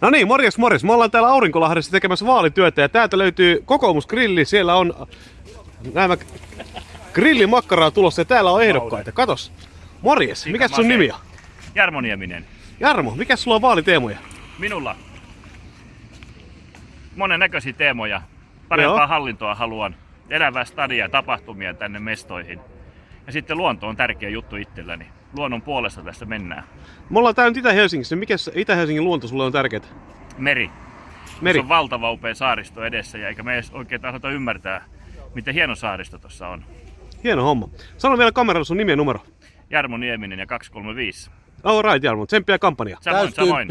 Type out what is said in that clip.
No niin, morjes morjes. Me ollaan täällä Aurinkolahdessa tekemässä vaalityötä ja täältä löytyy kokoomusgrilli. Siellä on nämä grillimakkaraa tulossa ja täällä on ehdokkaita. Katos. Morjes, mikä sun nimi on? Jarmo Nieminen. Jarmo, mikä sulla on vaaliteemoja? Minulla monennäköisiä teemoja. Parempaa Joo. hallintoa haluan. Elävää stadia ja tapahtumia tänne mestoihin. Ja sitten luonto on tärkeä juttu itselläni. Luonnon puolesta tässä mennään. Me ollaan täällä nyt Itä-Helsingissä. Mikä Itä-Helsingin luonto sulle on tärkeää? Meri. Meri. Se on valtava upea saaristo edessä ja eikä me edes oikein tahdota ymmärtää, miten hieno saaristo tuossa on. Hieno homma. Sano vielä kameralla sun nimi ja numero. Jarmo Nieminen ja 235. All right, Jarmo. Tsemppiä kampanjaa. Samoin, samoin.